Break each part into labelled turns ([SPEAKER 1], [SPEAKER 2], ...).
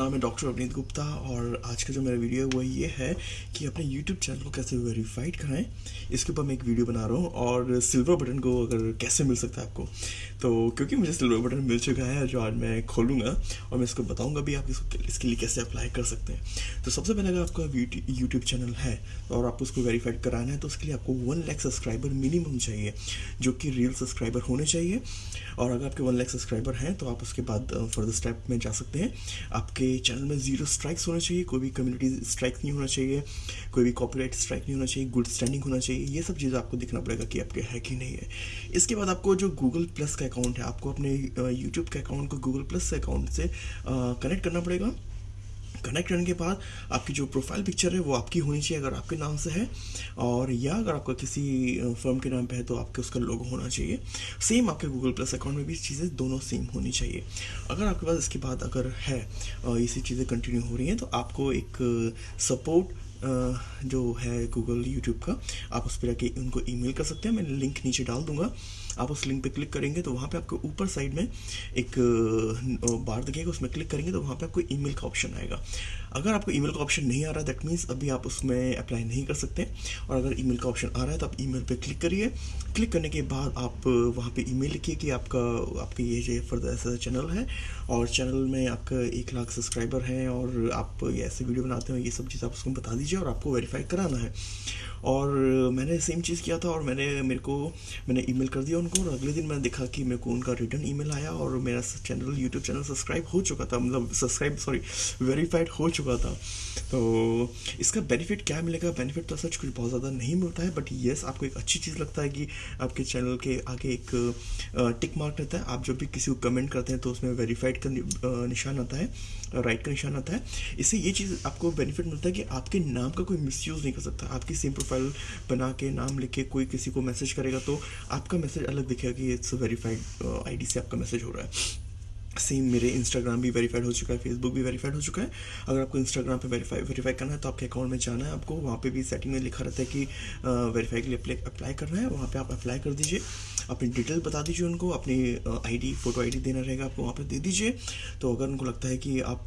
[SPEAKER 1] नाम है डॉक्टर अवनीत गुप्ता और आज का जो मेरा वीडियो है, वो ये है कि अपने यूट्यूब चैनल को कैसे वेरीफाइड कराएँ। इसके ऊपर मैं एक वीडियो बना रहा हूँ और सिल्वर बटन को अगर कैसे मिल सकता है आपको? तो क्योंकि मुझे सिल्वर बटन मिल चुका है, जो आज मैं खोलूँगा और मैं इसको बताऊँगा भी आप इसको इसके लिए कैसे अप्लाई कर सकते हैं। तो सबसे पहले अगर आपका यूट्यूब चैनल है और आपको उसको वेरीफाइड कराना है तो उसके लिए आपको वन लैख सब्सक्राइबर मिनिमम चाहिए, जो कि रियल सब्सक्राइबर होने चाहिए। और अगर आपके वन लैख सब्सक्राइबर हैं तो आप उसके बाद फर्दर स्टेप में जा सकते हैं। आपके चैनल में ज़ीरो स्ट्राइक्स होना चाहिए, कोई भी कम्युनिटी स्ट्राइक नहीं होना चाहिए, कोई भी कॉपीराइट स्ट्राइक नहीं होना चाहिए गुड स्टैंडिंग होना चाहिए, ये सब चीज़ आपको देखना पड़ेगा कि आपके है कि नहीं है। इसके बाद आपको जो गूगल प्लस का अकाउंट है, आपको अपने यूट्यूब के अकाउंट को गूगल प्लस अकाउंट से कनेक्ट करना पड़ेगा। कनेक्ट करने के बाद आपकी जो प्रोफ़ाइल पिक्चर है, वो आपकी होनी चाहिए अगर आपके नाम से है और या अगर आपका किसी फर्म के नाम पे है तो आपके उसका लोगो होना चाहिए। सेम आपके गूगल प्लस अकाउंट में भी चीज़ें दोनों सेम होनी चाहिए। अगर आपके पास इसके बाद अगर है ये सी चीज़ें कंटिन्यू हो रही हैं तो आपको एक सपोर्ट जो है गूगल यूट्यूब का, आप उस पर जाके उनको ईमेल कर सकते हैं। मैं लिंक नीचे डाल दूँगा। आप उस लिंक पे क्लिक करेंगे तो वहाँ पे आपको ऊपर साइड में एक बार दिखेगा। उसमें क्लिक करेंगे तो वहाँ पे आपको ईमेल का ऑप्शन आएगा। अगर आपको ईमेल का ऑप्शन नहीं आ रहा दैट मीन्स अभी आप उसमें अप्लाई नहीं कर सकते। और अगर ईमेल का ऑप्शन आ रहा है तो आप ईमेल पे क्लिक करिए। क्लिक करने के बाद आप वहाँ पे ईमेल लिखिए कि आपका आपका ये जो फर्दर ऐसा चैनल है और चैनल में आपका एक लाख सब्सक्राइबर हैं और आप ऐसे वीडियो बनाते हो ये सब चीज़ आप उसको बता दीजिए। और आपको वेरीफाई कराना है। और मैंने सेम चीज़ किया था और मैंने, मेरे को, मैंने ईमेल कर दिया उनको और अगले दिन मैंने देखा कि मेरे को उनका रिटर्न ईमेल आया और मेरा चैनल यूट्यूब चैनल सब्सक्राइब हो चुका था। मतलब सब्सक्राइब सॉरी वेरीफाइड हो चुका था। तो इसका बेनिफिट क्या मिलेगा? बेनिफिट तो सच कुछ बहुत ज़्यादा नहीं मिलता है बट येस आपको एक अच्छी चीज़ लगता है कि आपके चैनल के आगे एक टिक मार्क रहता है। आप जब भी किसी को कमेंट करते हैं तो उसमें वेरीफाइड का निशान आता है राइट का निशान आता है। इससे ये चीज़ आपको बेनिफिट मिलता है कि आपके नाम का कोई मिसयूज़ नहीं कर सकता। आपकी सेम प्रोफ़ाइल बना के, नाम लिख के कोई किसी को मैसेज करेगा तो आपका मैसेज अलग दिखेगा कि इट्स वेरीफाइड आईडी से आपका मैसेज हो रहा है। सेम मेरे इंस्टाग्राम भी वेरीफाइड हो चुका है फेसबुक भी वेरीफाइड हो चुका है। अगर आपको इंस्टाग्राम पे वेरीफाई वेरीफाई करना है तो आपके अकाउंट में जाना है। आपको वहाँ पे भी सेटिंग में लिखा रहता है कि वेरीफाई के लिए अप्लाई करना है। वहाँ पे आप अप्लाई कर दीजिए। अपनी डिटेल बता दीजिए उनको, अपनी आईडी फ़ोटो आईडी देना रहेगा आपको वहाँ पर दे दीजिए। तो अगर उनको लगता है कि आप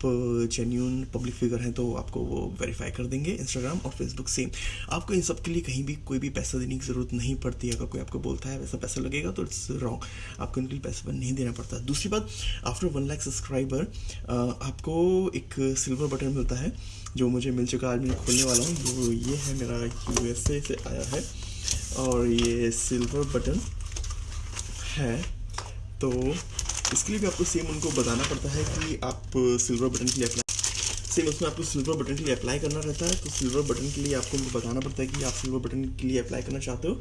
[SPEAKER 1] जेन्यून पब्लिक फिगर हैं तो आपको वो वेरीफाई कर देंगे इंस्टाग्राम और फेसबुक सेम आपको इन सब के लिए कहीं भी कोई भी पैसा देने की ज़रूरत नहीं पड़ती। अगर कोई आपको बोलता है, वैसा पैसा लगेगा तो इट्स रॉन्ग आपको इनके लिए पैसा नहीं देना पड़ता। दूसरी बात आफ्टर वन लाख सब्सक्राइबर आपको एक सिल्वर बटन मिलता है, जो मुझे मिल चुका आज मैं खोलने वाला हूँ। जो ये है मेरा यू से आया है, और ये सिल्वर बटन है। तो इसके लिए भी आपको सेम उनको बताना पड़ता है कि आप सिल्वर बटन के लिए अप्लाई सेम उसमें आपको सिल्वर बटन के लिए अप्लाई करना रहता है। तो सिल्वर बटन के लिए आपको उनको बताना पड़ता है कि आप सिल्वर बटन के लिए अप्लाई करना चाहते हो।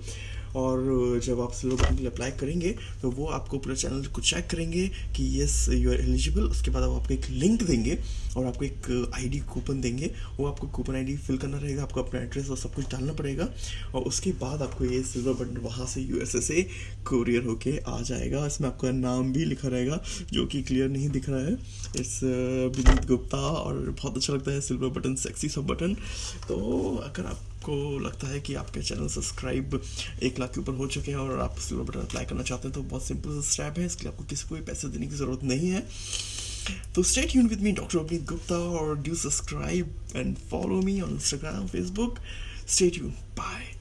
[SPEAKER 1] और जब आप सिल्वर बटन के लिए अप्लाई करेंगे तो वो आपको पूरे चैनल को चेक करेंगे कि येस यू आर एलिजिबल उसके बाद वो आपको एक लिंक देंगे और आपको एक आईडी कूपन देंगे. वो आपको कूपन आईडी फिल करना रहेगा, आपको अपना एड्रेस और सब कुछ डालना पड़ेगा और उसके बाद आपको ये सिल्वर बटन वहाँ से यू से कोरियर होके आ जाएगा. इसमें आपका नाम भी लिखा रहेगा, जो कि क्लियर नहीं दिख रहा है. इस विनीत गुप्ता और बहुत अच्छा लगता है सिल्वर बटन सेक्सी सब बटन तो अगर आपको लगता है कि आपके चैनल सब्सक्राइब एक लाख के ऊपर हो चुके हैं और आप सिल्वर बटन अप्लाई करना चाहते हैं तो बहुत सिंपल सा स्टेप है। इसके लिए आपको किसी को भी पैसे देने की ज़रूरत नहीं है। तो स्टेट यून with me doctor Avneet Gupta और do subscribe and follow me on Instagram Facebook stay यून बाय